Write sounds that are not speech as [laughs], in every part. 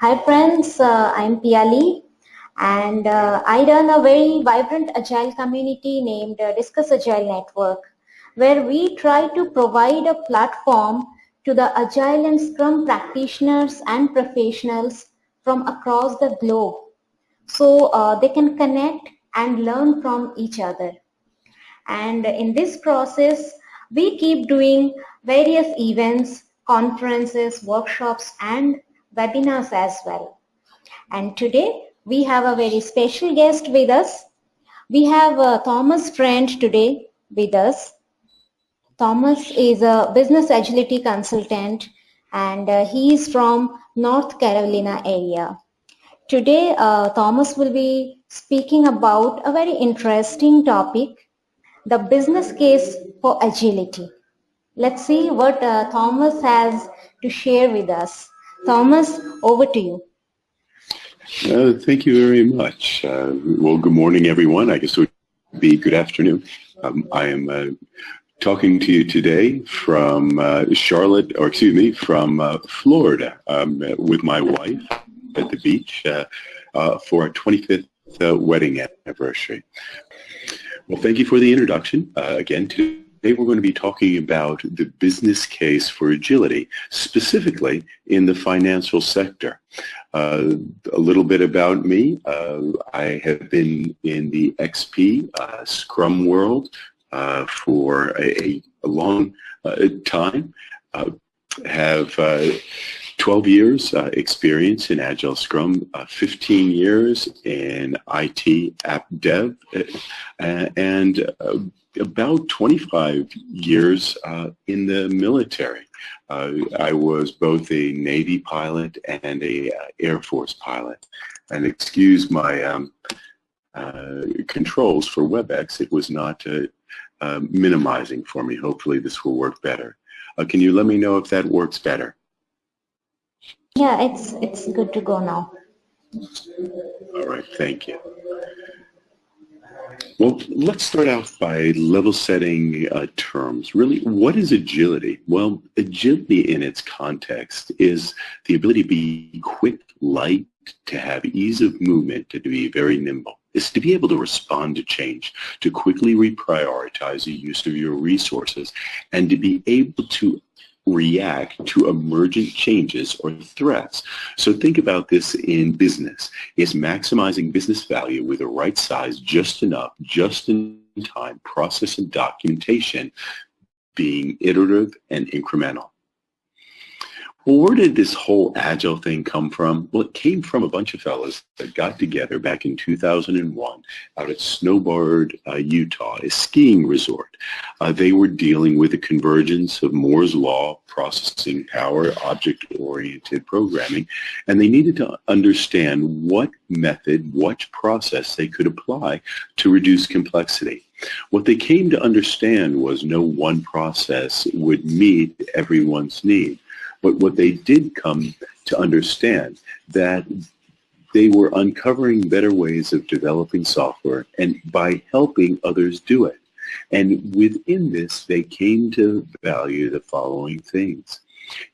Hi friends, uh, I'm Piali and uh, I run a very vibrant agile community named uh, Discuss Agile Network where we try to provide a platform to the agile and scrum practitioners and professionals from across the globe so uh, they can connect and learn from each other. And in this process, we keep doing various events, conferences, workshops, and webinars as well. And today, we have a very special guest with us. We have uh, Thomas Friend today with us. Thomas is a business agility consultant and uh, he is from North Carolina area. Today, uh, Thomas will be speaking about a very interesting topic, the business case for agility. Let's see what uh, Thomas has to share with us. Thomas, over to you. Uh, thank you very much. Uh, well, good morning, everyone. I guess it would be good afternoon. Um, I am uh, talking to you today from uh, Charlotte, or excuse me, from uh, Florida um, with my wife at the beach uh, for our 25th uh, wedding anniversary. Well, thank you for the introduction. again, today we're going to be talking about the business case for agility, specifically in the financial sector. Uh, a little bit about me. Uh, I have been in the XP uh, Scrum world for a, a long time. have 12 years uh, experience in Agile Scrum, uh, 15 years in IT app dev, uh, and uh, about 25 years uh, in the military. Uh, I was both a Navy pilot and a Air Force pilot. And excuse my um, controls for WebEx, it was not minimizing for me. Hopefully this will work better. can you let me know if that works better? Yeah, it's it's good to go now. All right, thank you. Well, let's start out by level setting uh, terms. Really, what is agility? Well, agility in its context is the ability to be quick, light, to have ease of movement, to be very nimble. Is to be able to respond to change, to quickly reprioritize the use of your resources, and to be able to react to emergent changes or threats. So think about this in business. Is maximizing business value with the right size, just enough, just in time process and documentation being iterative and incremental. Well, where did this whole Agile thing come from? Well, it came from a bunch of fellows that got together back in 2001 out at Snowbird, uh, Utah, a skiing resort. Uh, they were dealing with the convergence of Moore's Law, processing power, object-oriented programming, and they needed to understand what method, what process they could apply to reduce complexity. What they came to understand was no one process would meet everyone's need. But what they did come to understand that they were uncovering better ways of developing software and by helping others do it. And within this, they came to value the following things.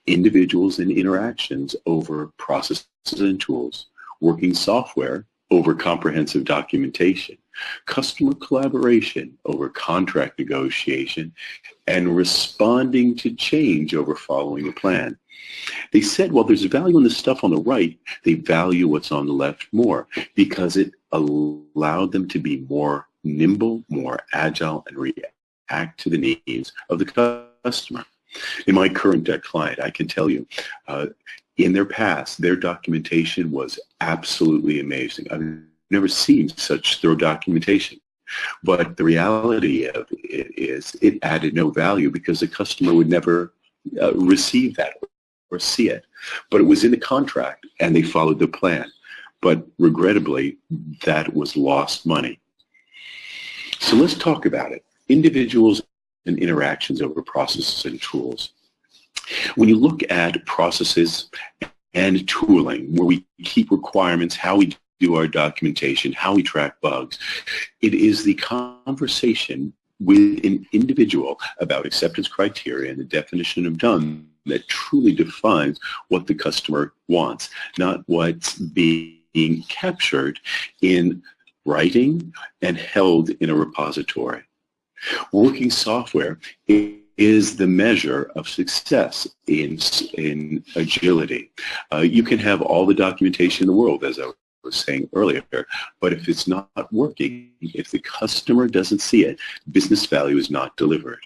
Individuals and interactions over processes and tools, working software over comprehensive documentation, customer collaboration over contract negotiation, and responding to change over following a plan. They said, well, there's value in the stuff on the right. They value what's on the left more because it allowed them to be more nimble, more agile, and react to the needs of the customer. In my current debt client, I can tell you, uh, in their past, their documentation was absolutely amazing. I've never seen such thorough documentation. But the reality of it is it added no value because the customer would never uh, receive that or see it. But it was in the contract and they followed the plan. But regrettably, that was lost money. So let's talk about it. Individuals and interactions over processes and tools. When you look at processes and tooling, where we keep requirements, how we do our documentation, how we track bugs, it is the conversation with an individual about acceptance criteria and the definition of done that truly defines what the customer wants, not what's being captured in writing and held in a repository. Working software is the measure of success in, in agility. Uh, you can have all the documentation in the world, as I was saying earlier, but if it's not working, if the customer doesn't see it, business value is not delivered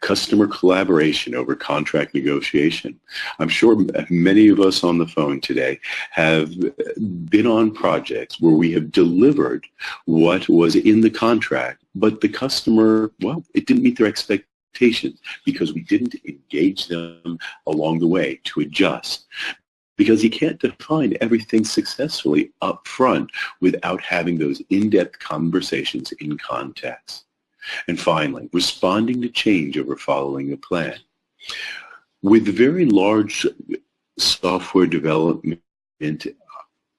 customer collaboration over contract negotiation. I'm sure many of us on the phone today have been on projects where we have delivered what was in the contract, but the customer, well, it didn't meet their expectations because we didn't engage them along the way to adjust because you can't define everything successfully up front without having those in-depth conversations in context. And finally, responding to change over following a plan. With very large software development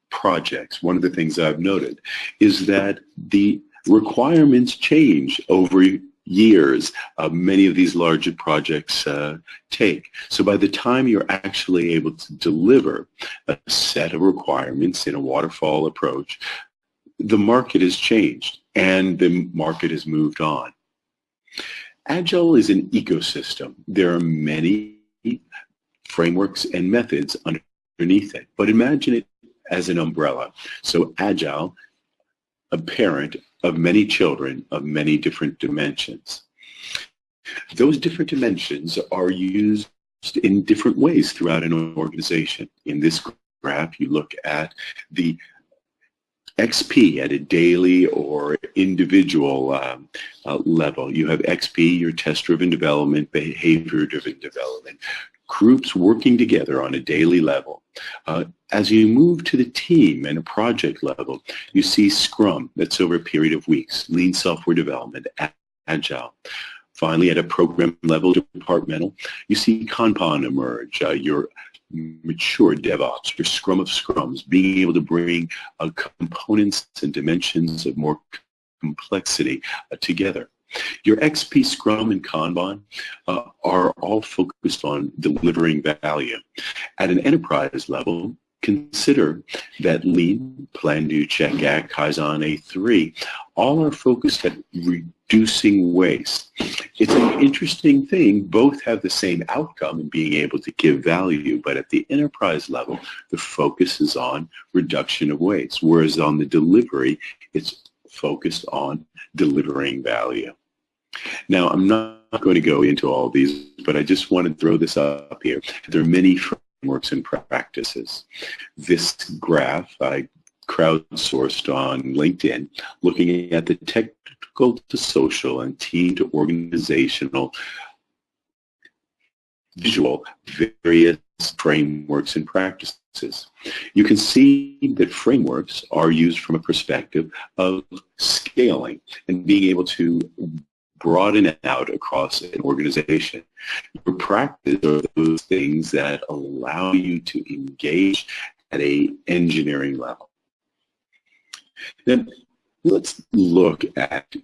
projects, one of the things I've noted is that the requirements change over years uh, many of these larger projects uh, take. So by the time you're actually able to deliver a set of requirements in a waterfall approach, the market has changed and the market has moved on. Agile is an ecosystem. There are many frameworks and methods underneath it, but imagine it as an umbrella. So Agile, a parent of many children of many different dimensions. Those different dimensions are used in different ways throughout an organization. In this graph, you look at the XP at a daily or individual um, uh, level. You have XP, your test-driven development, behavior-driven development, groups working together on a daily level. Uh, as you move to the team and a project level, you see Scrum, that's over a period of weeks, Lean Software Development, Agile. Finally, at a program level, departmental, you see Kanban emerge, uh, your mature DevOps, your Scrum of Scrums, being able to bring uh, components and dimensions of more complexity uh, together. Your XP, Scrum, and Kanban uh, are all focused on delivering value. At an enterprise level, consider that Lean, Plan, Do, Check, Act, Kaizen, A3, all are focused at reducing waste. It's an interesting thing. Both have the same outcome in being able to give value, but at the enterprise level, the focus is on reduction of waste, whereas on the delivery, it's focused on delivering value. Now, I'm not going to go into all these, but I just want to throw this up here. There are many frameworks and practices. This graph I crowdsourced on LinkedIn, looking at the technical to social and team to organizational visual various frameworks and practices. You can see that frameworks are used from a perspective of scaling and being able to broaden out across an organization. Your practice are those things that allow you to engage at a engineering level. Then let's look at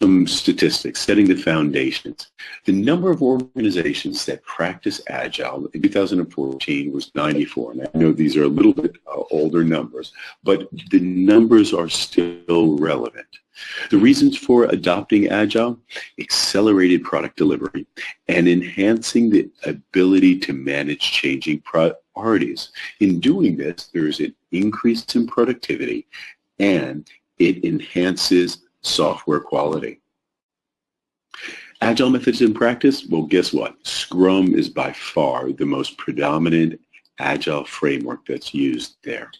some statistics, setting the foundations. The number of organizations that practice Agile in 2014 was 94. And I know these are a little bit uh, older numbers, but the numbers are still relevant. The reasons for adopting Agile, accelerated product delivery and enhancing the ability to manage changing priorities. In doing this, there is an increase in productivity and it enhances software quality. Agile methods in practice, well guess what? Scrum is by far the most predominant Agile framework that's used there.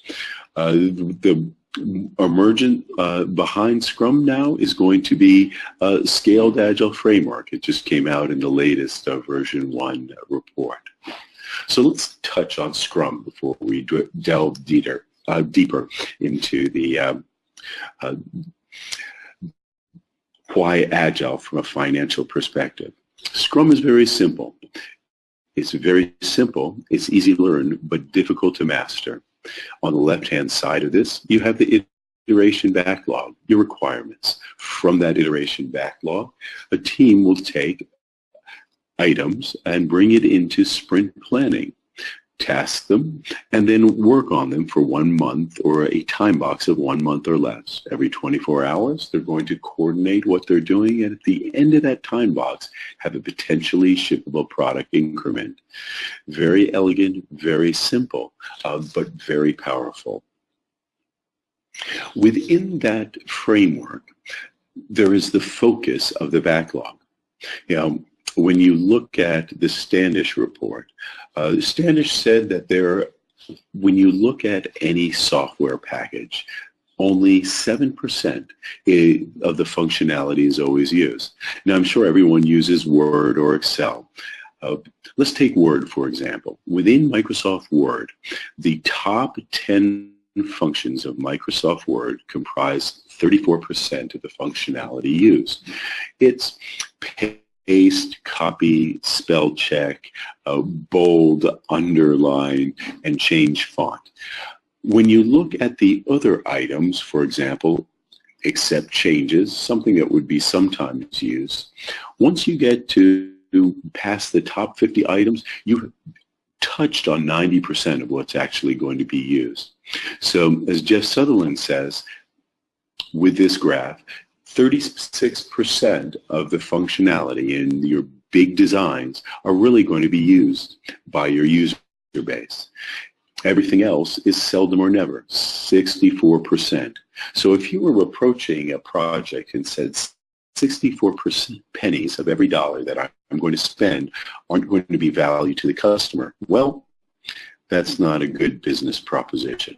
Uh, the emergent uh, behind Scrum now is going to be a scaled Agile framework. It just came out in the latest uh, VersionOne report. So let's touch on Scrum before we delve deeper, uh, deeper into the um, uh, why Agile from a financial perspective. Scrum is very simple. It's very simple, it's easy to learn, but difficult to master. On the left-hand side of this, you have the iteration backlog, your requirements. From that iteration backlog, a team will take items and bring it into sprint planning task them, and then work on them for one month or a time box of one month or less. Every 24 hours, they're going to coordinate what they're doing, and at the end of that time box, have a potentially shippable product increment. Very elegant, very simple, uh, but very powerful. Within that framework, there is the focus of the backlog. You know, when you look at the Standish report, uh, Standish said that there, when you look at any software package, only 7% of the functionality is always used. Now, I'm sure everyone uses Word or Excel. Uh, let's take Word, for example. Within Microsoft Word, the top 10 functions of Microsoft Word comprise 34% of the functionality used. It's paste, copy, spell check, uh, bold, underline, and change font. When you look at the other items, for example, accept changes, something that would be sometimes used, once you get to past the top 50 items, you touched on 90% of what's actually going to be used. So as Jeff Sutherland says, with this graph, 36% of the functionality in your big designs are really going to be used by your user base. Everything else is seldom or never, 64%. So if you were approaching a project and said 64% pennies of every dollar that I'm going to spend aren't going to be value to the customer, well, that's not a good business proposition.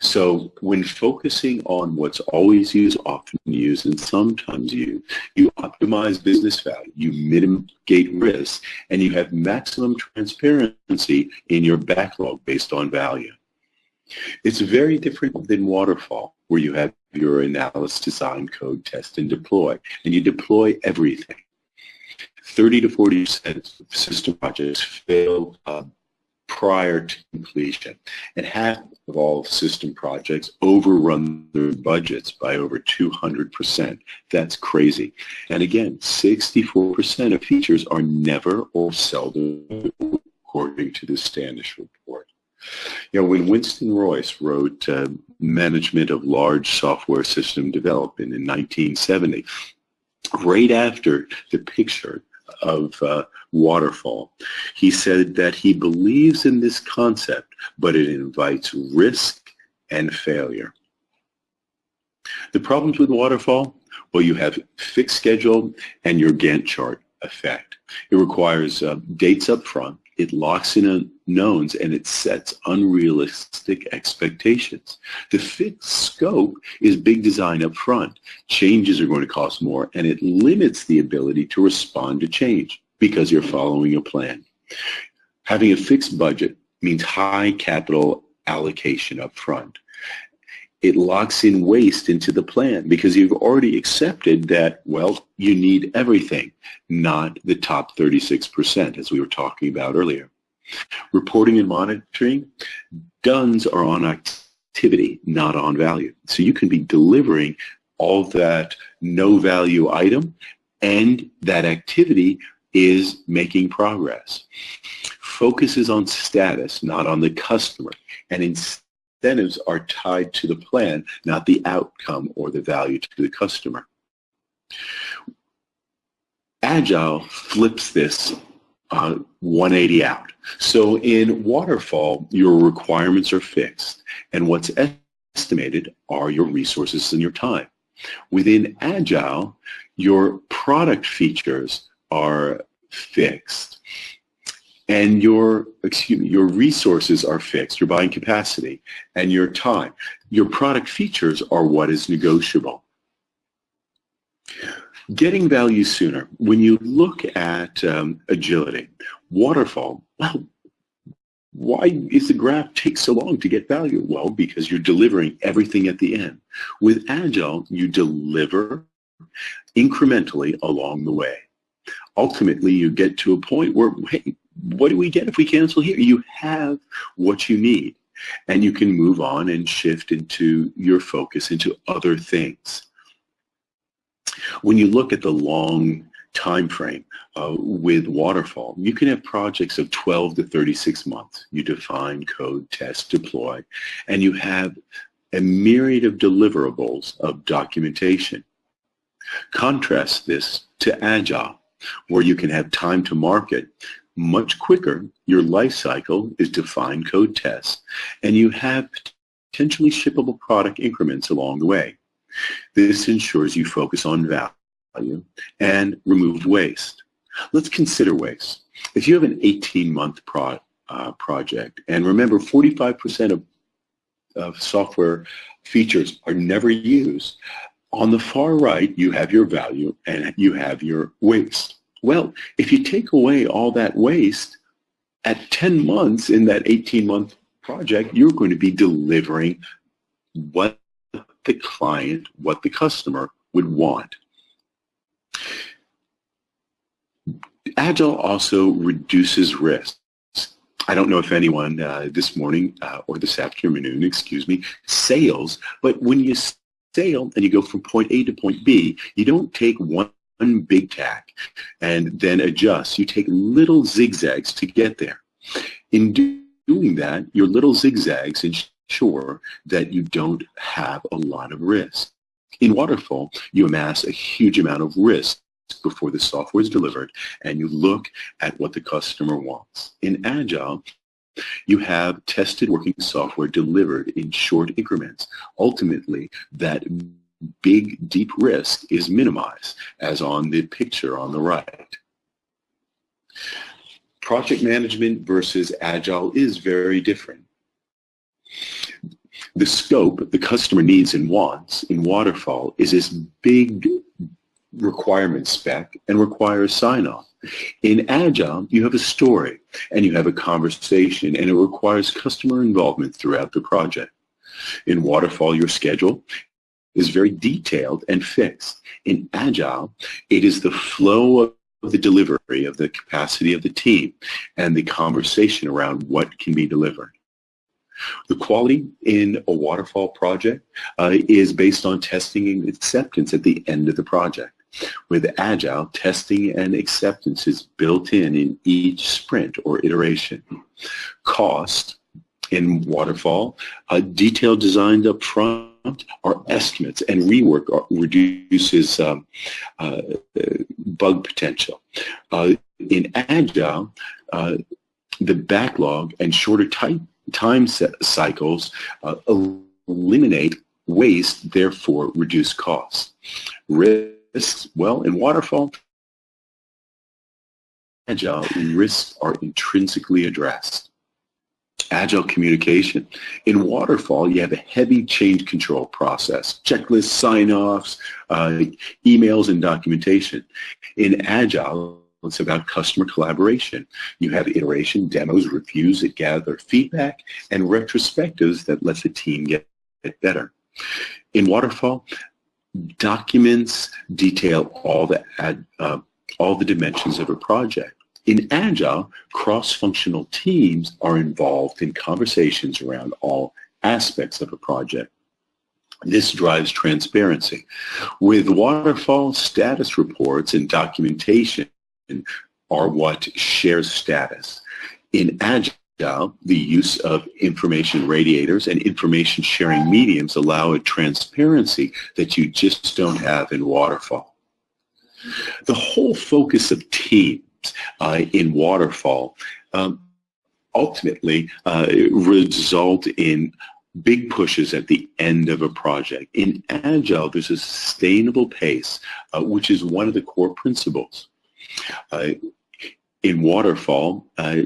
So when focusing on what's always used, often used, and sometimes used, you optimize business value, you mitigate risk, and you have maximum transparency in your backlog based on value. It's very different than waterfall, where you have your analysis, design, code, test, and deploy, and you deploy everything. 30 to 40 percent of system projects fail uh, prior to completion. And half of all system projects overrun their budgets by over 200%. That's crazy. And again, 64% of features are never or seldom according to the Standish report. You know, when Winston Royce wrote uh, Management of Large Software System Development in 1970, right after the picture of uh, waterfall. He said that he believes in this concept, but it invites risk and failure. The problems with waterfall? Well, you have fixed schedule and your Gantt chart effect. It requires uh, dates up front it locks in unknowns and it sets unrealistic expectations. The fixed scope is big design up front. Changes are going to cost more and it limits the ability to respond to change because you're following a plan. Having a fixed budget means high capital allocation up front. It locks in waste into the plan because you've already accepted that, well, you need everything, not the top 36% as we were talking about earlier. Reporting and monitoring, DUNS are on activity, not on value. So you can be delivering all that no value item and that activity is making progress. Focus is on status, not on the customer. And incentives are tied to the plan, not the outcome or the value to the customer. Agile flips this uh, 180 out. So in Waterfall, your requirements are fixed, and what's estimated are your resources and your time. Within Agile, your product features are fixed and your excuse me, your resources are fixed, your buying capacity, and your time. Your product features are what is negotiable. Getting value sooner. When you look at um, agility, waterfall, well, why is the graph take so long to get value? Well, because you're delivering everything at the end. With Agile, you deliver incrementally along the way. Ultimately, you get to a point where, hey, what do we get if we cancel here? You have what you need and you can move on and shift into your focus into other things. When you look at the long time frame uh, with waterfall. You can have projects of 12 to 36 months. You define, code, test, deploy, and you have a myriad of deliverables of documentation. Contrast this to Agile, where you can have time to market much quicker. Your life cycle is define, code, tests, and you have potentially shippable product increments along the way. This ensures you focus on value and remove waste. Let's consider waste. If you have an 18-month pro, uh, project, and remember 45% of, of software features are never used, on the far right you have your value and you have your waste. Well, if you take away all that waste, at 10 months in that 18-month project, you're going to be delivering what the client, what the customer would want. Agile also reduces risk. I don't know if anyone uh, this morning uh, or this afternoon, excuse me, sails, but when you sail and you go from point A to point B, you don't take one one big tack and then adjust. You take little zigzags to get there. In doing that, your little zigzags ensure that you don't have a lot of risk. In Waterfall, you amass a huge amount of risk before the software is delivered and you look at what the customer wants. In Agile, you have tested working software delivered in short increments. Ultimately, that big, deep risk is minimized, as on the picture on the right. Project management versus Agile is very different. The scope, the customer needs and wants in Waterfall is this big requirement spec and requires sign-off. In Agile, you have a story and you have a conversation and it requires customer involvement throughout the project. In Waterfall, your schedule is very detailed and fixed. In Agile, it is the flow of the delivery of the capacity of the team and the conversation around what can be delivered. The quality in a waterfall project uh, is based on testing and acceptance at the end of the project. With Agile, testing and acceptance is built in in each sprint or iteration. Cost in waterfall, uh, detailed designs up front are estimates and rework reduces um, uh, bug potential. Uh, in Agile, uh, the backlog and shorter time cycles uh, eliminate waste, therefore reduce costs. Risks, well, in Waterfall, Agile, risks are intrinsically addressed agile communication. In Waterfall, you have a heavy change control process, checklists, sign-offs, uh, emails, and documentation. In Agile, it's about customer collaboration. You have iteration, demos, reviews that gather feedback, and retrospectives that let the team get, better. In Waterfall, documents detail all the, uh, all the dimensions of a project. In Agile, cross-functional teams are involved in conversations around all aspects of a project. This drives transparency. With waterfall status reports and documentation are what shares status. In Agile, the use of information radiators and information sharing mediums allow a transparency that you just don't have in waterfall. The whole focus of team uh, in waterfall um, ultimately uh, result in big pushes at the end of a project. In Agile, there's a sustainable pace, uh, which is one of the core principles. Uh, in Waterfall, uh,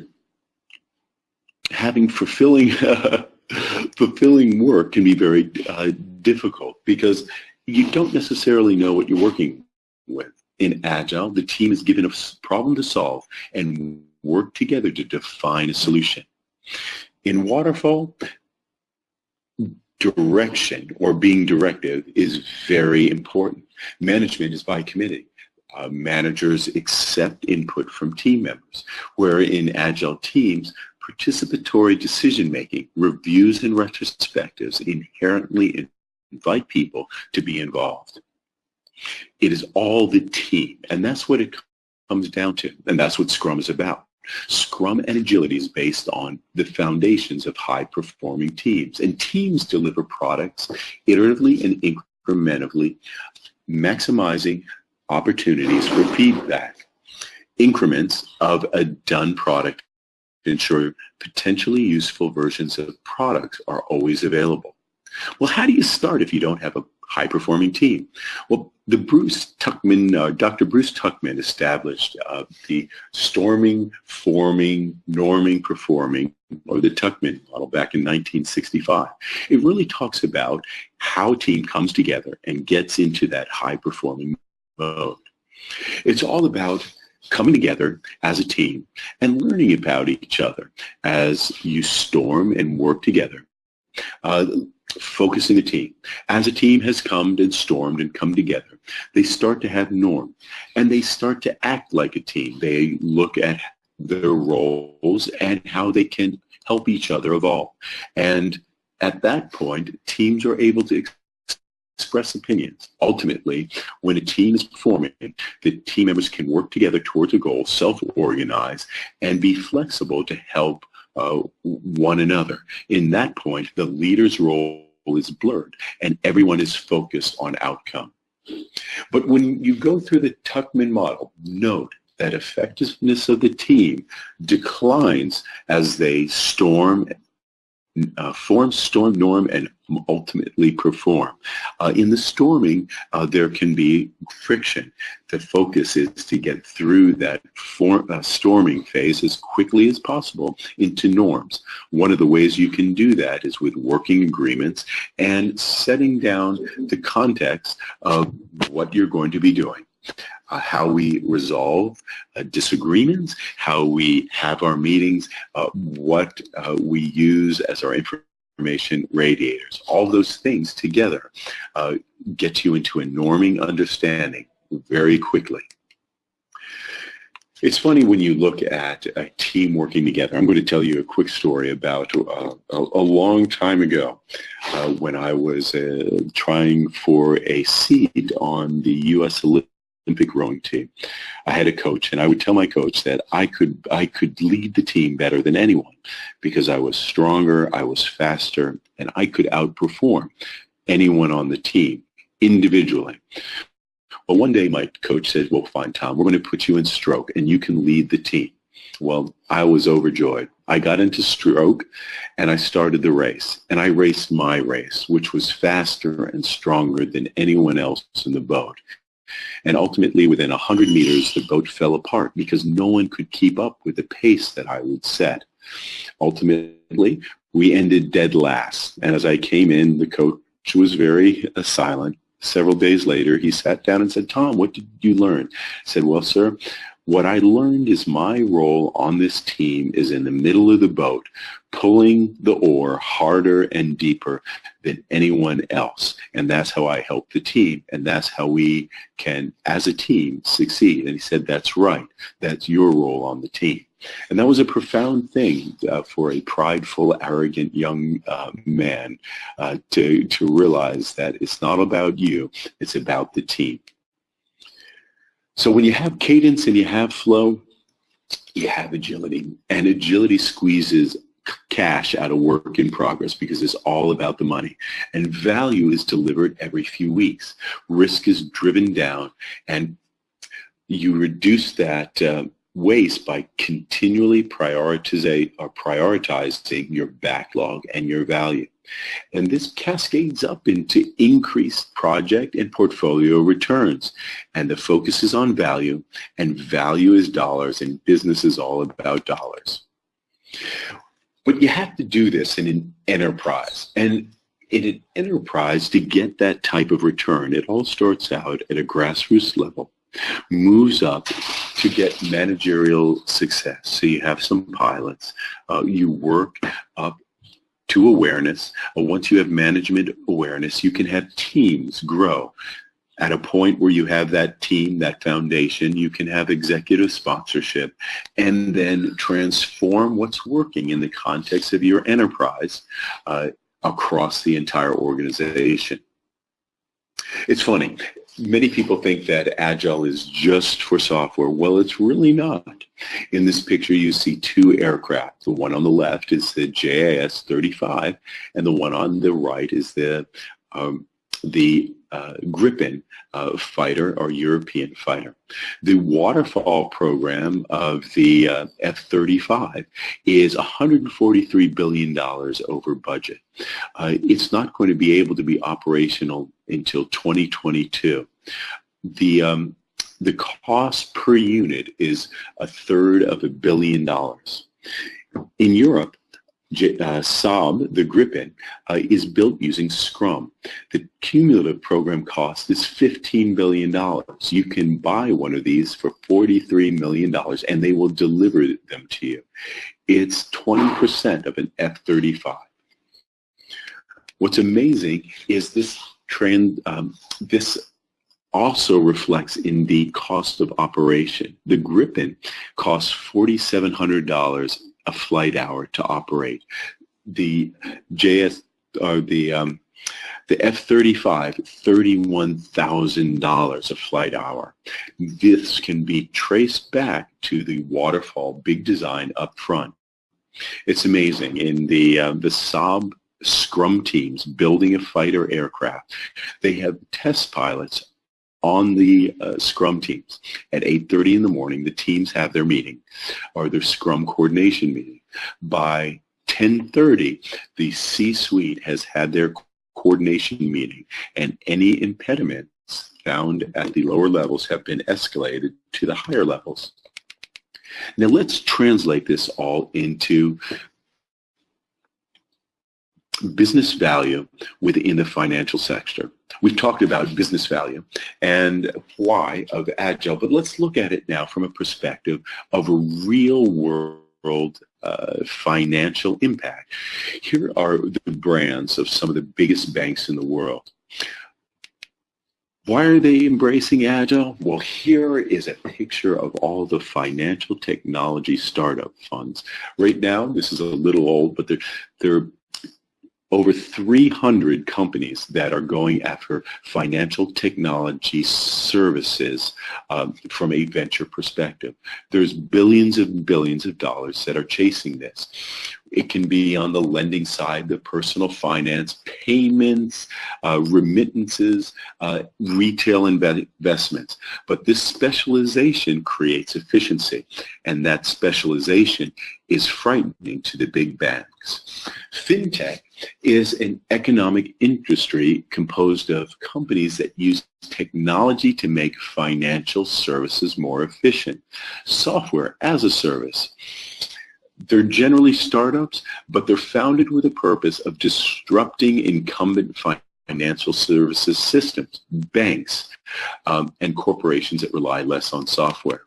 having fulfilling [laughs] fulfilling work can be very uh, difficult because you don't necessarily know what you're working with in Agile, the team is given a problem to solve and work together to define a solution. In Waterfall, direction or being directive is very important. Management is by committee. Uh, managers accept input from team members, where in Agile teams, participatory decision-making, reviews and retrospectives inherently invite people to be involved. It is all the team, and that's what it comes down to, and that's what Scrum is about. Scrum and agility is based on the foundations of high-performing teams, and teams deliver products iteratively and incrementally, maximizing opportunities for feedback. Increments of a done product ensure potentially useful versions of products are always available. Well, how do you start if you don't have a high-performing team? Well, the Bruce Tuckman, uh, Dr. Bruce Tuckman established uh, the storming, forming, norming, performing, or the Tuckman model back in 1965. It really talks about how a team comes together and gets into that high-performing mode. It's all about coming together as a team and learning about each other as you storm and work together. Uh, focusing the team. As a team has come and stormed and come together, they start to have norm and they start to act like a team. They look at their roles and how they can help each other evolve. And at that point, teams are able to express opinions. Ultimately, when a team is performing, the team members can work together towards a goal, self-organize, and be flexible to help uh, one another. In that point, the leader's role is blurred and everyone is focused on outcome. But when you go through the Tuckman model, note that effectiveness of the team declines as they storm uh, form, storm, norm, and ultimately perform. Uh, in the storming, uh, there can be friction. The focus is to get through that form, uh, storming phase as quickly as possible into norms. One of the ways you can do that is with working agreements and setting down the context of what you're going to be doing uh, how we resolve uh, disagreements, how we have our meetings, uh, what uh, we use as our information radiators. All those things together uh, get you into a norming understanding very quickly. It's funny when you look at a team working together. I'm going to tell you a quick story about uh, a, a, long time ago uh, when I was uh, trying for a seat on the U.S. Olympic rowing team. I had a coach, and I would tell my coach that I could I could lead the team better than anyone because I was stronger, I was faster, and I could outperform anyone on the team individually. Well, one day my coach said, well, fine, Tom, we're going to put you in stroke, and you can lead the team. Well, I was overjoyed. I got into stroke, and I started the race. And I raced my race, which was faster and stronger than anyone else in the boat. And ultimately, within a 100 meters, the boat fell apart because no one could keep up with the pace that I would set. Ultimately, we ended dead last. And as I came in, the coach was very uh, silent. Several days later, he sat down and said, Tom, what did you learn? I said, well, sir, what I learned is my role on this team is in the middle of the boat, pulling the oar harder and deeper than anyone else. And that's how I help the team. And that's how we can, as a team, succeed. And he said, that's right. That's your role on the team. And that was a profound thing uh, for a prideful, arrogant young uh, man uh, to, to realize that it's not about you, it's about the team. So when you have cadence and you have flow, you have agility. And agility squeezes cash out of work in progress because it's all about the money. And value is delivered every few weeks. Risk is driven down and you reduce that uh, waste by continually or prioritizing your backlog and your value. And this cascades up into increased project and portfolio returns. And the focus is on value, and value is dollars, and business is all about dollars. But you have to do this in an enterprise. And in an enterprise, to get that type of return, it all starts out at a grassroots level, moves up to get managerial success. So you have some pilots, uh, you work up to awareness. Once you have management awareness, you can have teams grow. At a point where you have that team, that foundation, you can have executive sponsorship and then transform what's working in the context of your enterprise uh, across the entire organization. It's funny. Many people think that Agile is just for software. Well, it's really not. In this picture, you see two aircraft. The one on the left is the JAS-35, and the one on the right is the um, the uh, Gripen uh, fighter or European fighter. The waterfall program of the uh, F-35 is $143 billion over budget. Uh, it's not going to be able to be operational until 2022. The um, the cost per unit is a third of a billion dollars. In Europe, uh, Saab, the Gripen, uh, is built using Scrum. The cumulative program cost is $15 billion. You can buy one of these for $43 million and they will deliver them to you. It's 20% of an F-35. What's amazing is this trend, um, this also reflects in the cost of operation. The Gripen costs $4,700 a flight hour to operate. The JS or the um, the F-35, $31,000 a flight hour. This can be traced back to the waterfall big design up front. It's amazing. In the, uh, the Saab scrum teams building a fighter aircraft, they have test pilots on the uh, scrum teams. At 8.30 in the morning, the teams have their meeting or their scrum coordination meeting. By 10.30, the C-suite has had their coordination meeting and any impediments found at the lower levels have been escalated to the higher levels. Now let's translate this all into business value within the financial sector. We've talked about business value and why of Agile, but let's look at it now from a perspective of a real world uh, financial impact. Here are the brands of some of the biggest banks in the world. Why are they embracing Agile? Well, here is a picture of all the financial technology startup funds. Right now, this is a little old, but they're, they're over 300 companies that are going after financial technology services um, from a venture perspective. There's billions and billions of dollars that are chasing this. It can be on the lending side, the personal finance, payments, uh, remittances, uh, retail investments. But this specialization creates efficiency, and that specialization is frightening to the big banks. FinTech is an economic industry composed of companies that use technology to make financial services more efficient. Software as a service. They're generally startups, but they're founded with a purpose of disrupting incumbent financial services systems, banks, um, and corporations that rely less on software.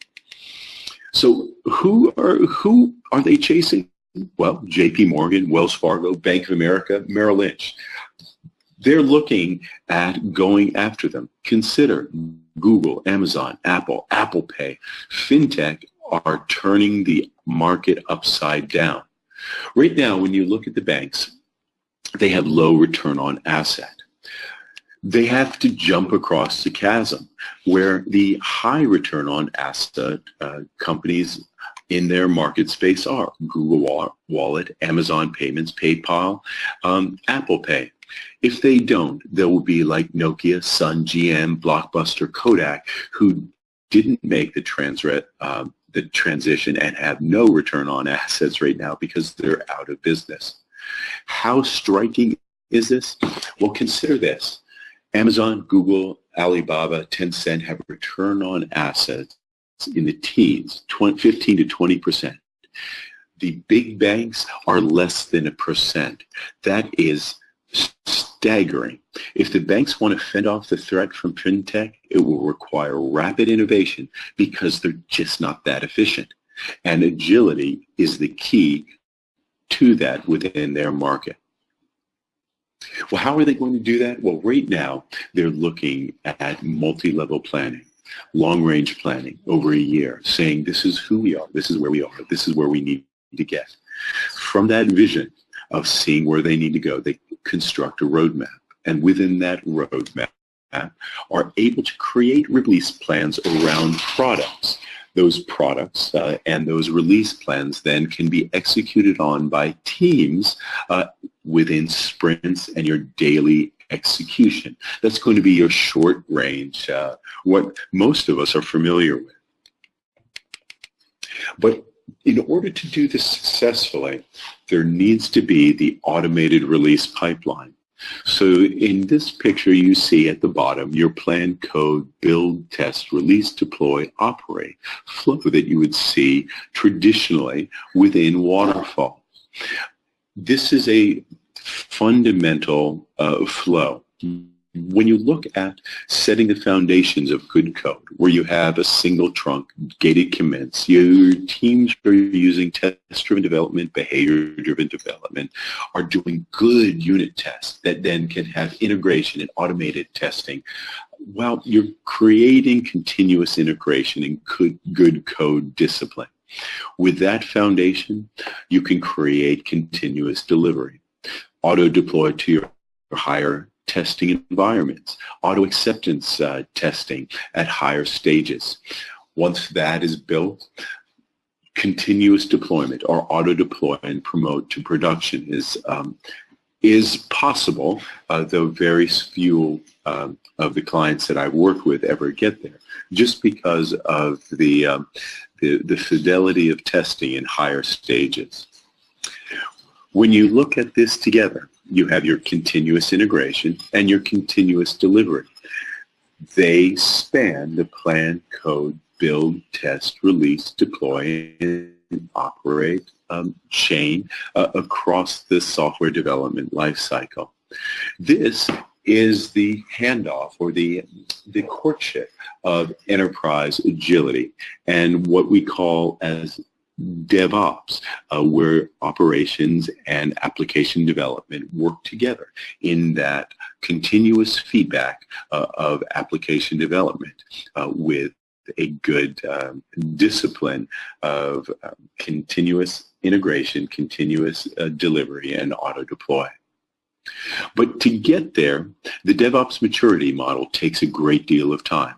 So who are who are they chasing? Well, J.P. Morgan, Wells Fargo, Bank of America, Merrill Lynch. They're looking at going after them. Consider Google, Amazon, Apple, Apple Pay, FinTech are turning the market upside down. Right now, when you look at the banks, they have low return on asset. They have to jump across the chasm where the high return on asset uh, companies in their market space are Google Wallet, Amazon Payments, PayPal, um, Apple Pay. If they don't, there will be like Nokia, Sun, GM, Blockbuster, Kodak, who didn't make the trans um, the transition and have no return on assets right now because they're out of business. How striking is this? Well, consider this. Amazon, Google, Alibaba, Tencent have return on assets in the teens, 20, 15 to 20 percent. The big banks are less than a percent. That is staggering. If the banks want to fend off the threat from fintech, it will require rapid innovation because they're just not that efficient. And agility is the key to that within their market. Well, how are they going to do that? Well, right now, they're looking at multi-level planning long-range planning over a year, saying this is who we are, this is where we are, this is where we need to get. From that vision of seeing where they need to go, they construct a roadmap. And within that roadmap, are able to create release plans around products. Those products uh, and those release plans then can be executed on by teams uh, within sprints and your daily execution. That's going to be your short range, uh, what most of us are familiar with. But in order to do this successfully, there needs to be the automated release pipeline. So in this picture you see at the bottom your plan code, build, test, release, deploy, operate flow that you would see traditionally within Waterfall. This is a fundamental uh, flow when you look at setting the foundations of good code, where you have a single trunk, gated commits, your teams are using test-driven development, behavior-driven development, are doing good unit tests that then can have integration and automated testing. Well, you're creating continuous integration and good, good code discipline. With that foundation, you can create continuous delivery. Auto-deploy to your higher testing environments, auto acceptance uh, testing at higher stages. Once that is built, continuous deployment or auto deploy and promote to production is um, is possible, uh, though very few um, of the clients that I've worked with ever get there, just because of the, um, the, the fidelity of testing in higher stages. When you look at this together, you have your continuous integration and your continuous delivery. They span the plan, code, build, test, release, deploy, and operate um, chain uh, across the software development lifecycle. This is the handoff or the, the courtship of enterprise agility and what we call as DevOps, uh, where operations and application development work together in that continuous feedback uh, of application development uh, with a good um, discipline of um, continuous integration, continuous uh, delivery, and auto-deploy. But to get there, the DevOps maturity model takes a great deal of time.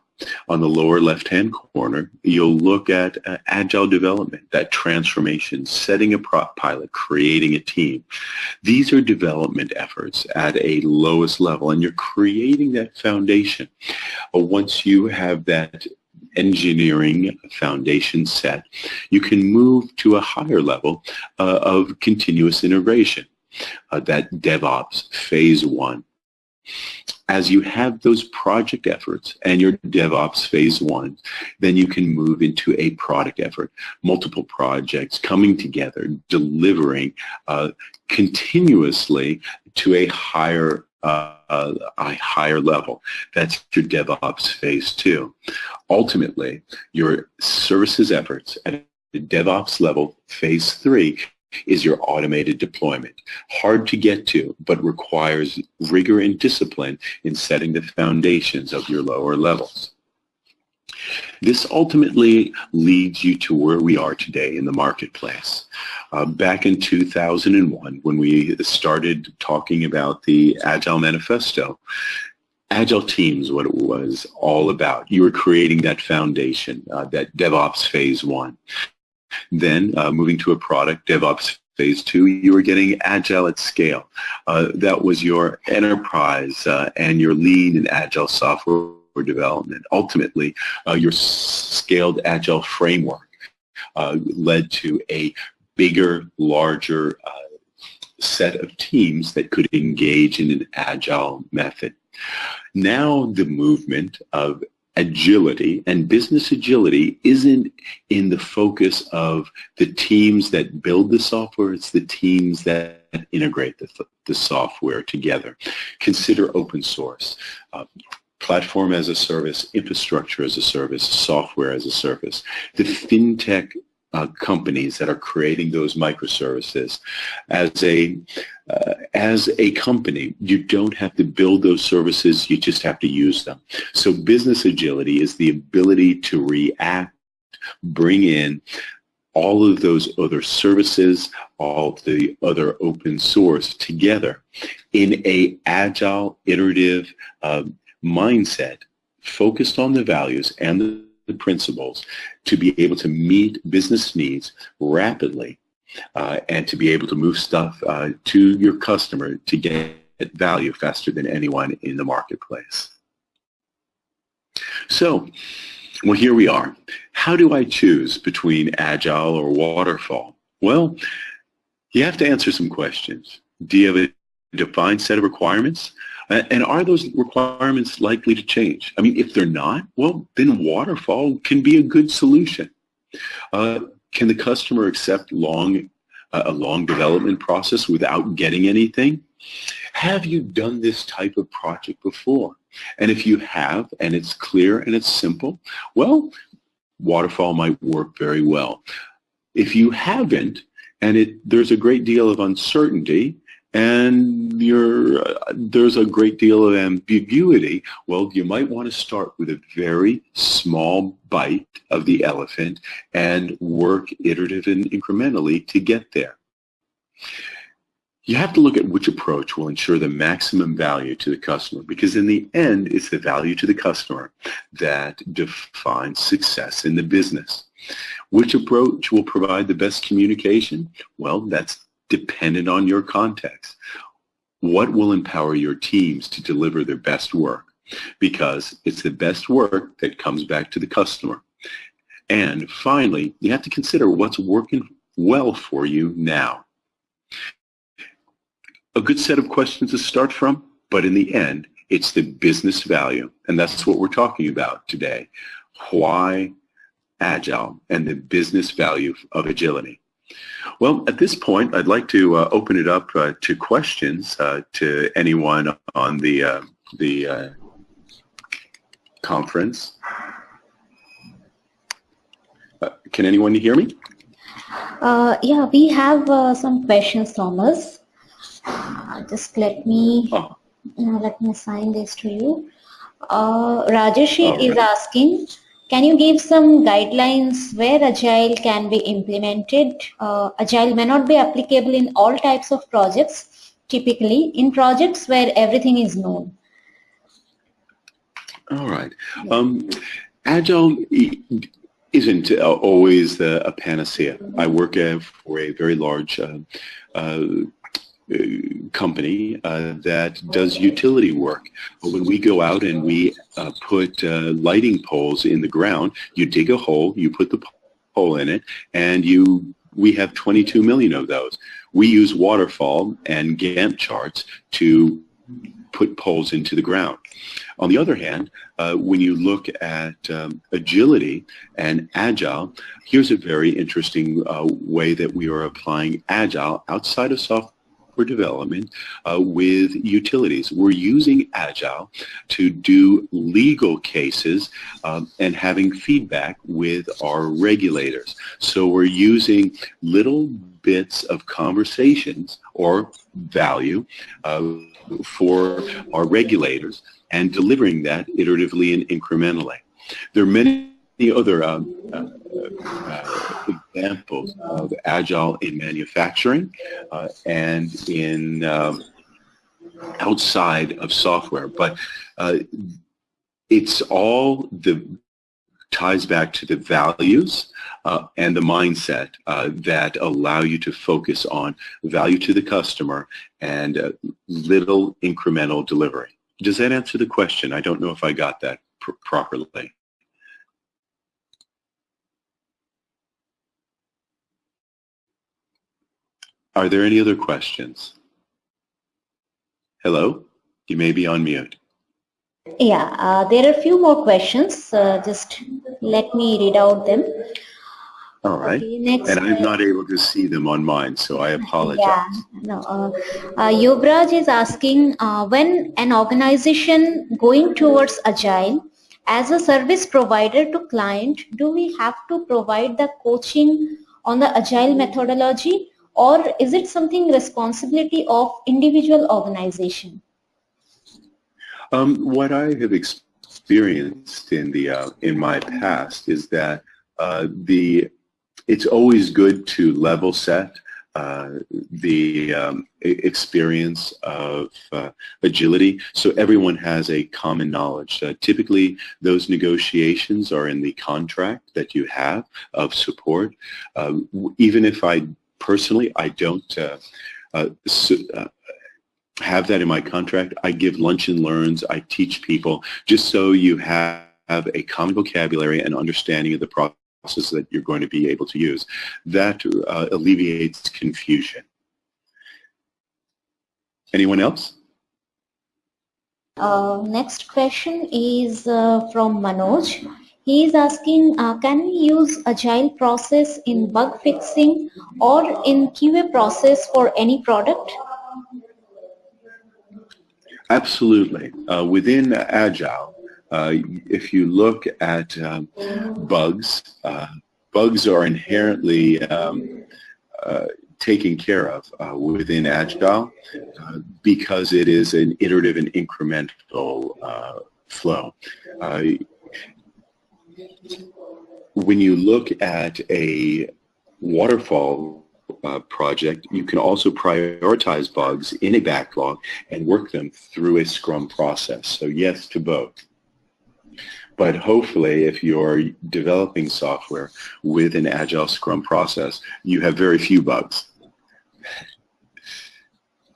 On the lower left-hand corner, you'll look at uh, agile development, that transformation, setting a pilot, creating a team. These are development efforts at a lowest level, and you're creating that foundation. Uh, once you have that engineering foundation set, you can move to a higher level uh, of continuous integration, uh, that DevOps phase one as you have those project efforts and your DevOps phase one, then you can move into a product effort, multiple projects coming together, delivering uh, continuously to a higher uh, a higher level. That's your DevOps phase two. Ultimately, your services efforts at the DevOps level, phase three, is your automated deployment. Hard to get to, but requires rigor and discipline in setting the foundations of your lower levels. This ultimately leads you to where we are today in the marketplace. Uh, back in 2001, when we started talking about the Agile Manifesto, Agile Teams, what it was all about. You were creating that foundation, uh, that DevOps phase one. Then uh, moving to a product, DevOps phase two, you were getting agile at scale. Uh, that was your enterprise uh, and your lean and agile software development. Ultimately, uh, your scaled agile framework uh, led to a bigger, larger uh, set of teams that could engage in an agile method. Now the movement of agility and business agility isn't in the focus of the teams that build the software, it's the teams that integrate the, the software together. Consider open source. Uh, platform as a service, infrastructure as a service, software as a service. The fintech uh, companies that are creating those microservices. As a uh, as a company, you don't have to build those services, you just have to use them. So business agility is the ability to react, bring in all of those other services, all of the other open source together in a agile, iterative, um, mindset focused on the values and the principles to be able to meet business needs rapidly uh, and to be able to move stuff uh, to your customer to get value faster than anyone in the marketplace. So, well, here we are. How do I choose between Agile or Waterfall? Well, you have to answer some questions. Do you have a defined set of requirements? And are those requirements likely to change? I mean, if they're not, well, then Waterfall can be a good solution. Uh, can the customer accept long, uh, a long development process without getting anything? Have you done this type of project before? And if you have, and it's clear and it's simple, well, Waterfall might work very well. If you haven't, and it, there's a great deal of uncertainty, and there's a great deal of ambiguity, well, you might want to start with a very small bite of the elephant and work iterative and incrementally to get there. You have to look at which approach will ensure the maximum value to the customer because in the end, it's the value to the customer that defines success in the business. Which approach will provide the best communication? Well, that's dependent on your context. What will empower your teams to deliver their best work? Because it's the best work that comes back to the customer. And finally, you have to consider what's working well for you now. A good set of questions to start from, but in the end, it's the business value. And that's what we're talking about today. Why Agile and the business value of agility. Well, at this point, I'd like to uh, open it up uh, to questions uh, to anyone on the uh, the uh, conference. Uh, can anyone hear me? yeah, we have some questions, Thomas. just let me oh. let me assign this to you. Rajesh right. is asking. Can you give some guidelines where Agile can be implemented? Uh, Agile may not be applicable in all types of projects, typically in projects where everything is known. All right. Um, Agile isn't always a panacea. I work for a very large uh, uh, company uh, that does utility work. When we go out and we uh, put uh, lighting poles in the ground, you dig a hole, you put the pole in it, and you we have 22 million of those. We use waterfall and Gantt charts to put poles into the ground. On the other hand, uh, when you look at um, agility and agile, here's a very interesting uh, way that we are applying agile outside of software software development uh, with utilities. We're using Agile to do legal cases um, and having feedback with our regulators. So we're using little bits of conversations or value uh, for our regulators and delivering that iteratively and incrementally. There are many other um, uh, uh, examples of agile in manufacturing uh, and in um, outside of software, but uh, it's all the ties back to the values uh, and the mindset uh, that allow you to focus on value to the customer and little incremental delivery. Does that answer the question? I don't know if I got that pr properly. Are there any other questions? Hello? You may be on mute. Yeah, uh, there are a few more questions. Uh, just let me read out them. All right. Okay, next, and I'm not able to see them on mine, so I apologize. Yeah, no. Uh, uh, Yuvraj is asking, uh, when an organization going towards Agile, as a service provider to client, do we have to provide the coaching on the Agile methodology or is it something responsibility of individual organization? Um, what I have experienced in the uh, in my past is that uh, the it's always good to level set uh, the um, experience of uh, agility, so everyone has a common knowledge. Uh, typically, those negotiations are in the contract that you have of support. Um, even if I personally, I don't uh, uh, have that in my contract. I give lunch and learns. I teach people just so you have a common vocabulary and understanding of the process that you're going to be able to use. That uh, alleviates confusion. Anyone else? Uh, next question is uh, from Manoj. He is asking, uh, can we use agile process in bug fixing or in QA process for any product? Absolutely. Uh, within Agile, uh, if you look at um, bugs, uh, bugs are inherently um, uh, taken care of uh, within Agile uh, because it is an iterative and incremental flow. When you look at a waterfall uh, project, you can also prioritize bugs in a backlog and work them through a Scrum process. So yes to both. But hopefully, if you're developing software with an Agile Scrum process, you have very few bugs.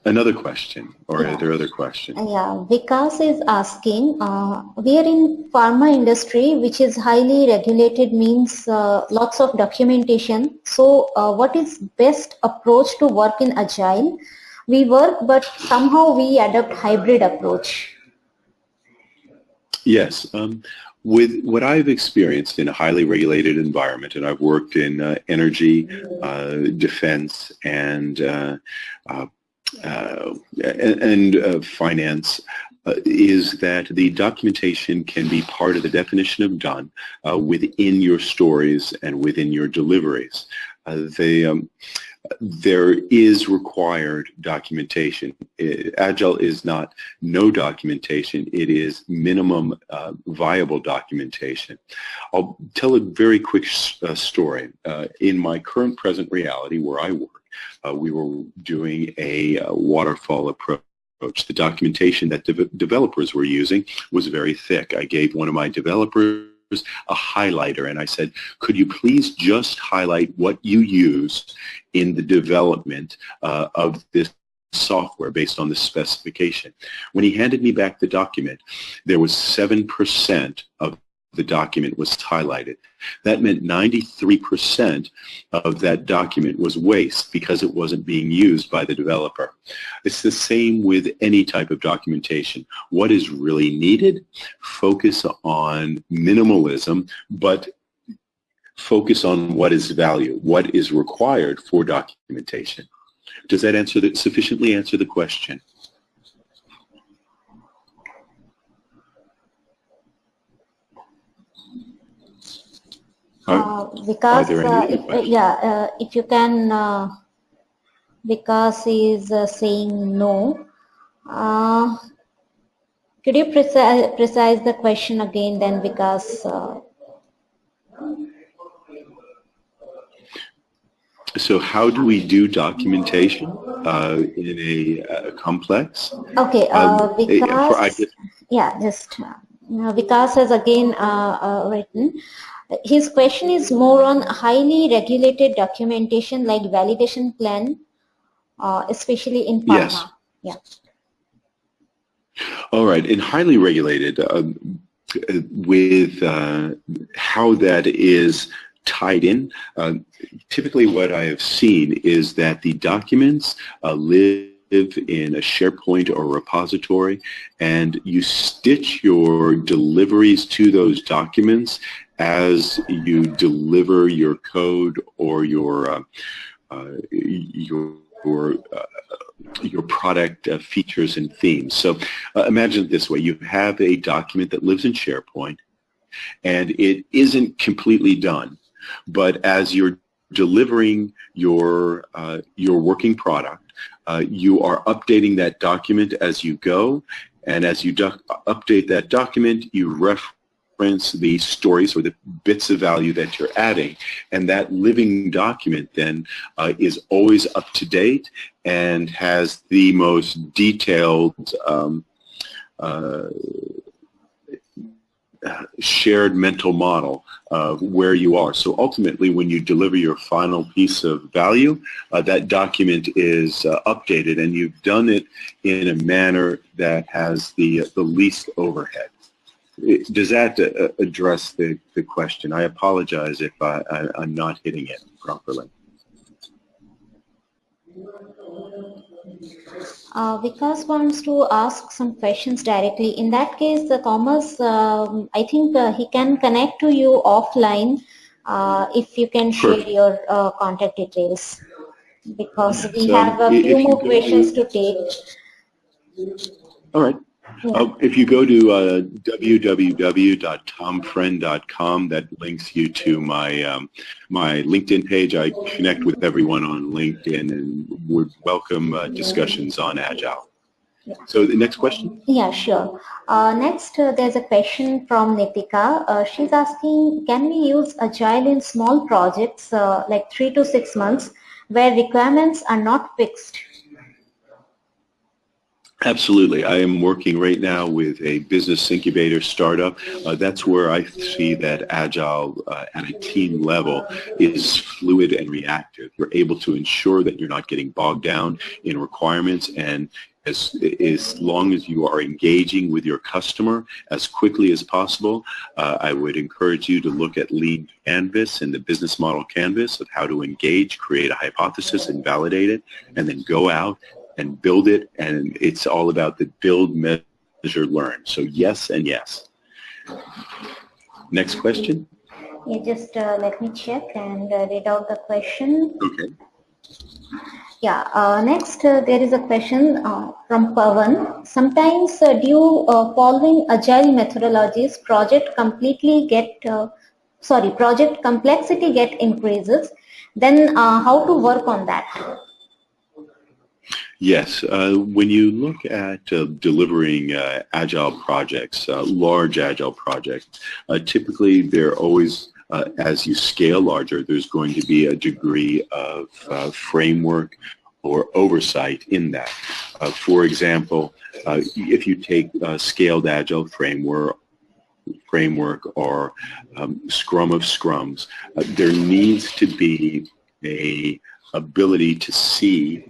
Another question, or yeah. are there other questions? Yeah, Vikas is asking, uh, we are in pharma industry, which is highly regulated, means uh, lots of documentation. So uh, what is best approach to work in Agile? We work, but somehow we adopt hybrid approach. Yes. Um, with what I've experienced in a highly regulated environment, and I've worked in uh, energy, uh, defense, and uh, and, and uh, finance uh, is that the documentation can be part of the definition of done uh, within your stories and within your deliveries. Uh, they, um, there is required documentation. Agile is not no documentation. It is minimum uh, viable documentation. I'll tell a very quick uh, story. Uh, in my current present reality where I work, uh, we were doing a uh, waterfall approach the documentation that de developers were using was very thick. I gave one of my developers a highlighter and I said, could you please just highlight what you used in the development uh, of this software based on the specification. When he handed me back the document, there was 7% of the document was highlighted. That meant 93% of that document was waste because it wasn't being used by the developer. It's the same with any type of documentation. What is really needed? Focus on minimalism, but focus on what is value, what is required for documentation. Does that answer the, sufficiently answer the question? Uh, because uh, if, yeah, uh, if you can, uh, Vikas is uh, saying no. Uh, could you precise, precise the question again then because uh, so how do we do documentation uh, in a, complex? Okay, uh, um, because, yeah, just uh, Vikas has again uh, written his question is more on highly regulated documentation like validation plan, uh, especially in pharma. Yes. Yeah. All right. In highly regulated, uh, with uh, how that is tied in, uh, typically what I have seen is that the documents uh, live in a SharePoint or repository and you stitch your deliveries to those documents as you deliver your code or your uh, uh, your uh, your product uh, features and themes. So uh, imagine it this way. You have a document that lives in SharePoint and it isn't completely done. But as you're delivering your, uh, your working product, you are updating that document as you go. And as you update that document, you reference reference the stories or the bits of value that you're adding. And that living document then uh, is always up to date and has the most detailed um, uh, shared mental model of where you are. So ultimately, when you deliver your final piece of value, uh, that document is uh, updated, and you've done it in a manner that has the the least overhead. Does that uh, address the, the question? I apologize if I, I, I'm not hitting it properly. Uh, Vikas wants to ask some questions directly. In that case, the Thomas, um, I think uh, he can connect to you offline uh, if you can share your uh, contact details because we so have a few more questions to take. All right. Yeah. Uh, if you go to uh, www.tomfriend.com, that links you to my um, my LinkedIn page. I connect with everyone on LinkedIn and would welcome uh, discussions on Agile. Yeah. So the next question? Yeah, sure. Uh, next, uh, there's a question from Nitika. Uh, she's asking, can we use Agile in small projects uh, like three to six months where requirements are not fixed? Absolutely. I am working right now with a business incubator startup. Uh, that's where I see that Agile uh, at a team level is fluid and reactive. You're able to ensure that you're not getting bogged down in requirements and as, as long as you are engaging with your customer as quickly as possible, uh, I would encourage you to look at Lean Canvas and the business model canvas of how to engage, create a hypothesis and validate it, and then go out and build it, and it's all about the build, measure, learn. So yes and yes. Next question. Yeah, just uh, let me check and uh, read out the question. Okay. Yeah, uh, next uh, there is a question uh, from Pavan. Sometimes uh, due uh, following agile methodologies, project completely get, uh, sorry, project complexity get increases. Then how to work on that? Yes, uh, when you look at uh, delivering uh, agile projects, uh, large agile projects, uh, typically they're always, uh, as you scale larger, there's going to be a degree of framework or oversight in that. for example, if you take a scaled agile framework framework or um, scrum of scrums, there needs to be a ability to see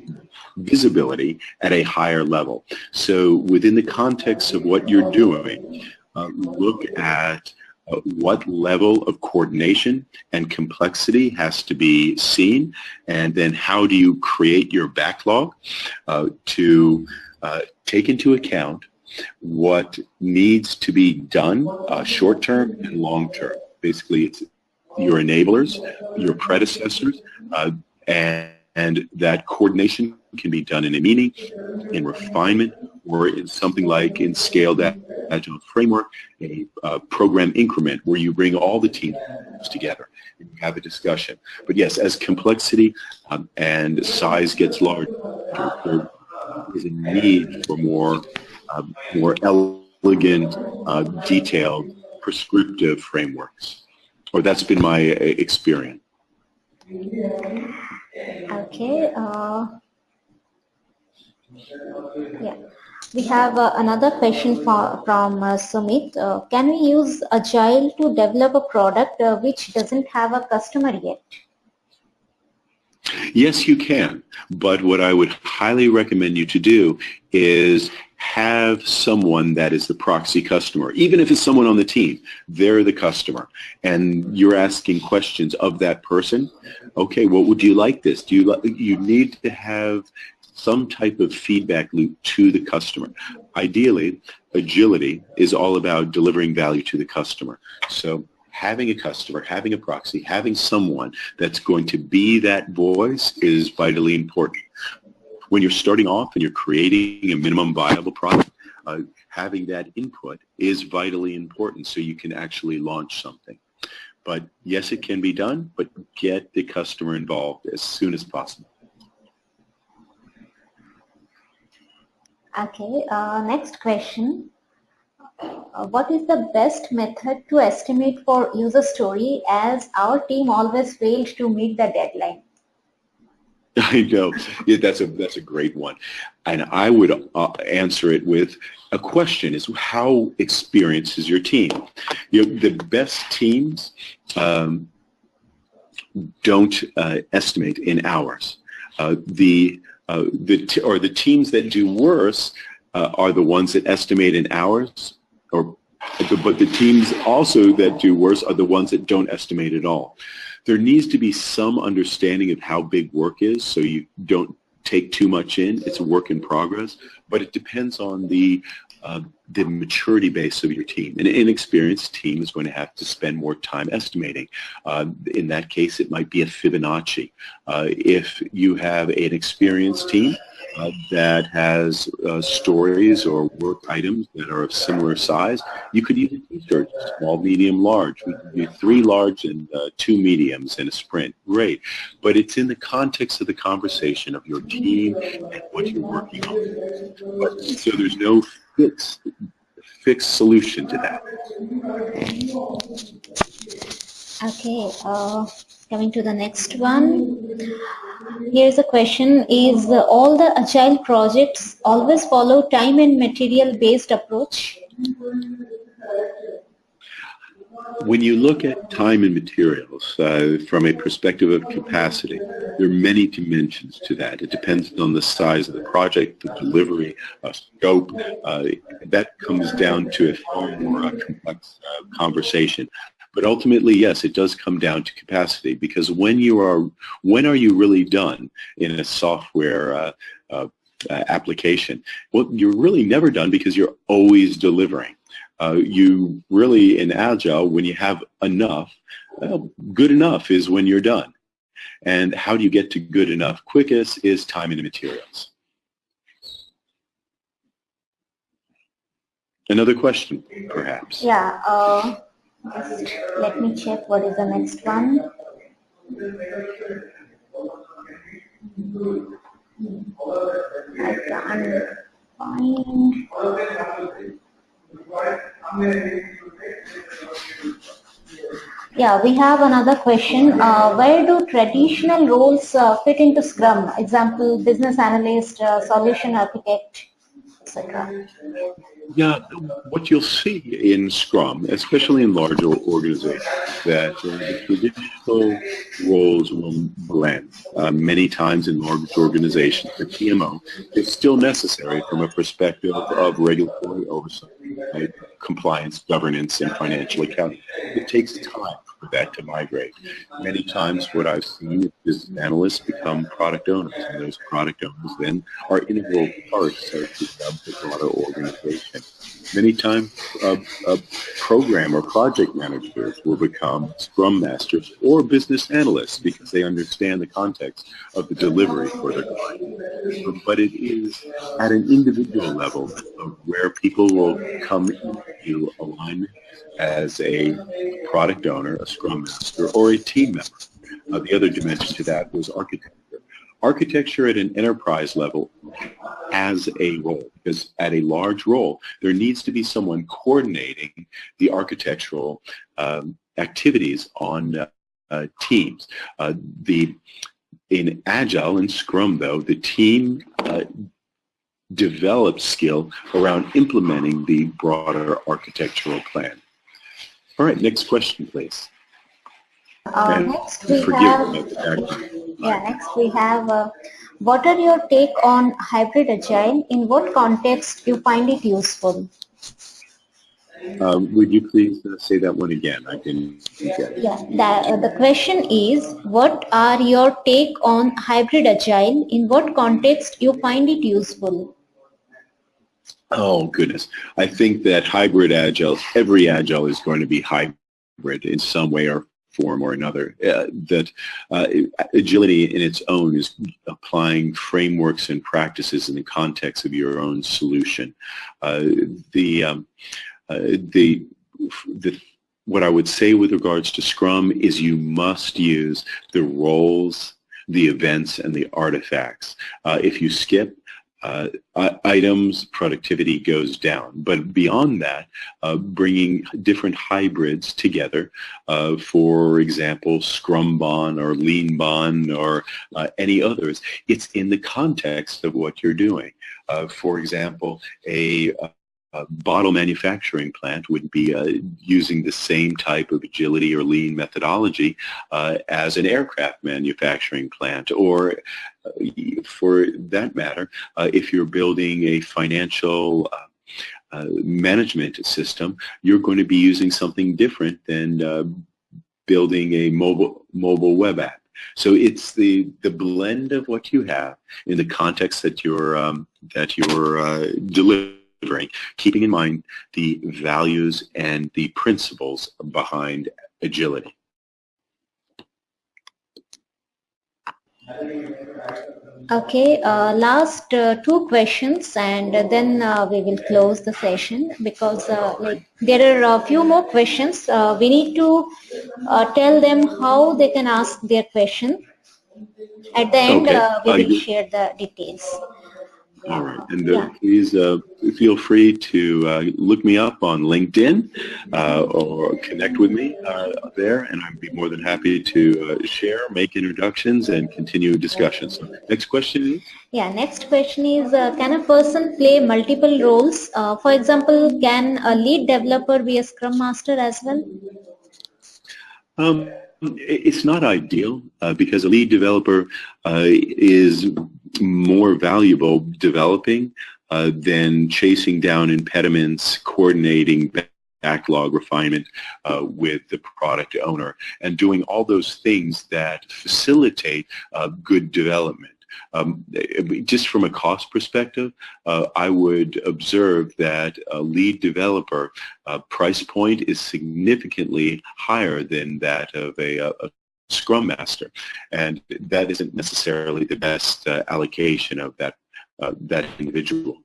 visibility at a higher level. So within the context of what you're doing, uh, look at uh, what level of coordination and complexity has to be seen, and then how do you create your backlog uh, to uh, take into account what needs to be done uh, short term and long term. Basically, it's your enablers, your predecessors, uh, and and that coordination can be done in a meeting, in refinement, or in something like in scaled agile framework, a uh, program increment where you bring all the teams together and you have a discussion. But yes, as complexity um, and size gets larger, there is a need for more, um, more elegant, uh, detailed, prescriptive frameworks. Or that's been my uh, experience. Okay. Uh, yeah. We have uh, another question for, from uh, Sumit. Uh, can we use Agile to develop a product uh, which doesn't have a customer yet? Yes, you can. But what I would highly recommend you to do is have someone that is the proxy customer. Even if it's someone on the team, they're the customer. And you're asking questions of that person. Okay, well, would you like this? Do you, like? you need to have some type of feedback loop to the customer. Ideally, agility is all about delivering value to the customer. So having a customer, having a proxy, having someone that's going to be that voice is vitally important. When you're starting off and you're creating a minimum viable product, uh, having that input is vitally important so you can actually launch something. But yes, it can be done, but get the customer involved as soon as possible. Okay, uh, next question. uh, what is the best method to estimate for user story as our team always failed to meet the deadline? [laughs] I know. Yeah, that's a that's a great one, and I would uh, answer it with a question: Is how experienced is your team? You know, the best teams um, don't uh, estimate in hours. Uh, the uh, the or the teams that do worse uh, are the ones that estimate in hours, or but the teams also that do worse are the ones that don't estimate at all. There needs to be some understanding of how big work is so you don't take too much in. It's a work in progress, but it depends on the uh, the maturity base of your team. An inexperienced team is going to have to spend more time estimating. Uh, in that case, it might be a Fibonacci. Uh, if you have an experienced team, uh, that has uh, stories or work items that are of similar size, you could use a t-shirt, small, medium, large. We could do three large and uh, two mediums in a sprint. Great. But it's in the context of the conversation of your team and what you're working on. But, so there's no fixed, fixed solution to that. Okay. Uh, coming to the next one. Here's a question. Is all the agile projects always follow time and material based approach? When you look at time and materials uh, from a perspective of capacity, there are many dimensions to that. It depends on the size of the project, the delivery, uh, scope. Uh, that comes down to a far more uh, complex uh, conversation. But ultimately, yes, it does come down to capacity because when you are, when are you really done in a software uh, application? Well, you're really never done because you're always delivering. Uh, you really, in Agile, when you have enough, well, good enough is when you're done. And how do you get to good enough? Quickest is time and materials. Another question, perhaps? Yeah. Uh, let me check what is the next one. I can't find. Yeah, we have another question. Uh, where do traditional roles uh, fit into Scrum? Example, business analyst, uh, solution architect, etc. Yeah, what you'll see in Scrum, especially in larger organizations, that uh, the traditional roles will blend. Uh, many times in large organizations, the PMO is still necessary from a perspective of regulatory oversight, right? compliance, governance, and financial accounting. It takes time that to migrate. Many times what I've seen is analysts become product owners, and those product owners then are integral parts of the broader organization. Many times a, uh, program or project managers will become scrum masters or business analysts because they understand the context of the delivery for their client. But it is at an individual level where people will come into alignment as a product owner, a scrum master, or a team member. Uh, the other dimension to that was architecture. Architecture at an enterprise level has a role because at a large role, there needs to be someone coordinating the architectural um, activities on uh, uh, teams. Uh, the in Agile and Scrum, though, the team uh, develops skill around implementing the broader architectural plan. All right, next question, please. Uh, next we have, yeah, next we have, uh, what are your take on hybrid agile? In what context do you find it useful? Um, would you please uh, say that one again? I didn't get. Yeah, the, uh, the question is, what are your take on hybrid agile? In what context you find it useful? Oh, goodness. I think that hybrid agile, every agile is going to be hybrid in some way or form or another. Uh, that uh, agility in its own is applying frameworks and practices in the context of your own solution. Uh, the, um, uh, the, the, what I would say with regards to Scrum is you must use the roles, the events, and the artifacts. Uh, if you skip uh, items, productivity goes down. But beyond that, uh, bringing different hybrids together, uh, for example, Scrumban or Leanban or uh, any others, it's in the context of what you're doing. Uh, for example, a a bottle manufacturing plant would be uh, using the same type of agility or lean methodology uh, as an aircraft manufacturing plant or uh, for that matter uh, if you're building a financial uh, uh, management system you're going to be using something different than building a mobile mobile web app so it's the the blend of what you have in the context that you're um, that you're delivering keeping in mind the values and the principles behind agility. Okay, uh, last uh, two questions and then uh, we will close the session because uh, like, there are a few more questions. Uh, we need to uh, tell them how they can ask their question. At the end, Okay. we will share the details. All right, and uh, Yeah. please uh, feel free to uh, look me up on LinkedIn uh, or connect with me uh, there, and I'd be more than happy to uh, share, make introductions, and continue discussions. So, next question is? Yeah, next question is, uh, can a person play multiple roles? Uh, for example, can a lead developer be a scrum master as well? Um, it's not ideal uh, because a lead developer uh, is more valuable developing uh, than chasing down impediments, coordinating backlog refinement uh, with the product owner, and doing all those things that facilitate uh, good development. Um, just from a cost perspective, uh, I would observe that a lead developer uh, price point is significantly higher than that of a, a Scrum Master, and that isn't necessarily the best uh, allocation of that uh, that individual.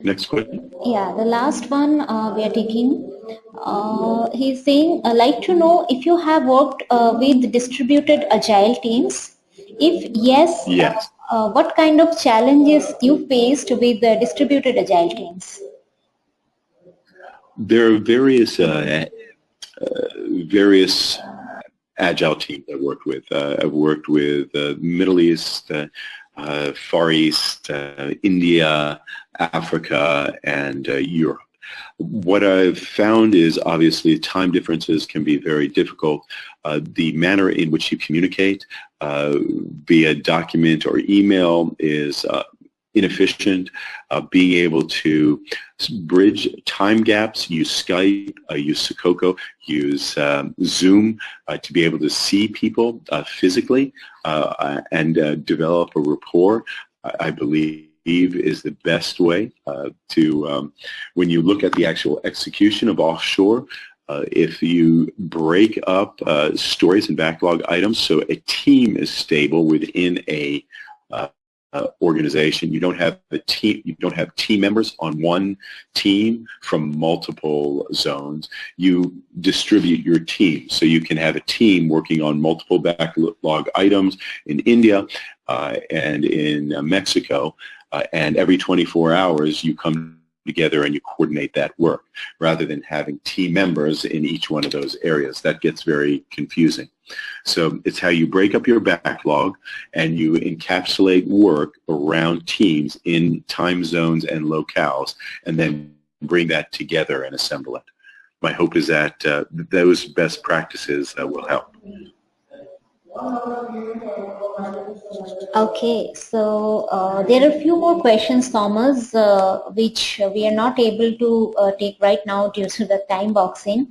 Next question. Yeah, the last one uh, we are taking. Uh, he's saying, I'd like to know if you have worked uh, with distributed agile teams. If yes, Yes. uh, what kind of challenges you faced with the distributed agile teams? There are various uh, uh, various agile teams I've worked with. Uh, I've worked with uh, Middle East, uh, uh, Far East, uh, India, Africa, and uh, Europe. What I've found is obviously time differences can be very difficult. The manner in which you communicate via document or email is inefficient. Uh, being able to bridge time gaps, use Skype, uh, use Sococo, use um, Zoom uh, to be able to see people uh, physically uh, and uh, develop a rapport, I, I believe is the best way to, um, when you look at the actual execution of offshore, uh, if you break up uh, stories and backlog items so a team is stable within a uh, uh, organization. You don't have a team. You don't have team members on one team from multiple zones. You distribute your team, so you can have a team working on multiple backlog items in India uh, and in Mexico. Uh, and every 24 hours, you come together and you coordinate that work rather than having team members in each one of those areas. That gets very confusing. So it's how you break up your backlog and you encapsulate work around teams in time zones and locales and then bring that together and assemble it. My hope is that uh, those best practices uh, will help. Okay, so uh, there are a few more questions, Thomas, uh, which we are not able to uh, take right now due to the time boxing.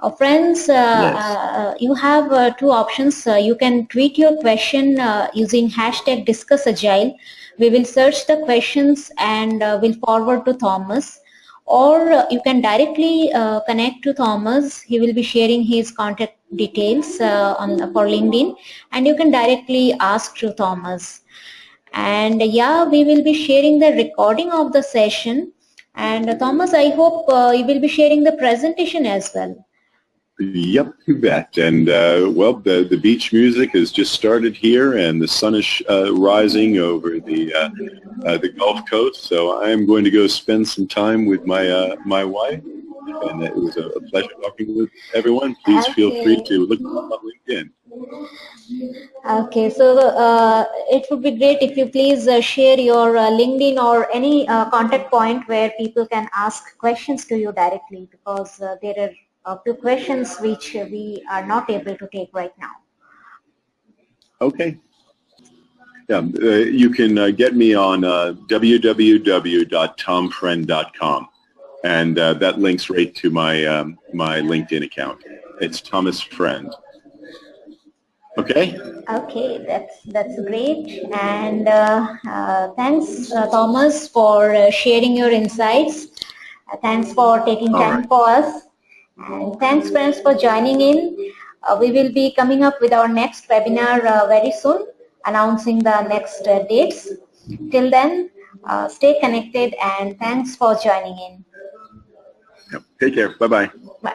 Uh, friends, uh, Yes. uh, you have uh, two options. Uh, you can tweet your question uh, using hashtag discussagile. We will search the questions and will forward to Thomas. Or you can directly uh, connect to Thomas. He will be sharing his contact details uh, on for LinkedIn, and you can directly ask to Thomas. And yeah, we will be sharing the recording of the session. And Thomas, I hope uh, you will be sharing the presentation as well. Yep, you bet. And uh, well, the the beach music has just started here, and the sun is uh, rising over the uh, uh the Gulf Coast. So I am going to go spend some time with my my wife, and it was a, pleasure talking with everyone. Please okay. feel free to look on LinkedIn. Okay, so uh, it would be great if you please share your LinkedIn or any contact point where people can ask questions to you directly, because there are uh, to questions which we are not able to take right now. Okay. Yeah, uh, you can uh, get me on uh, www.tomfriend.com, and uh, that links right to my um, my LinkedIn account. It's Thomas Friend. Okay. Okay, that's that's great, and uh, uh, thanks, Thomas, for sharing your insights. thanks for taking All time right. for us. And thanks friends for joining in. Uh, we will be coming up with our next webinar uh, very soon, announcing the next uh, dates. Till then, uh, stay connected and thanks for joining in. Take care. Bye-bye. Bye.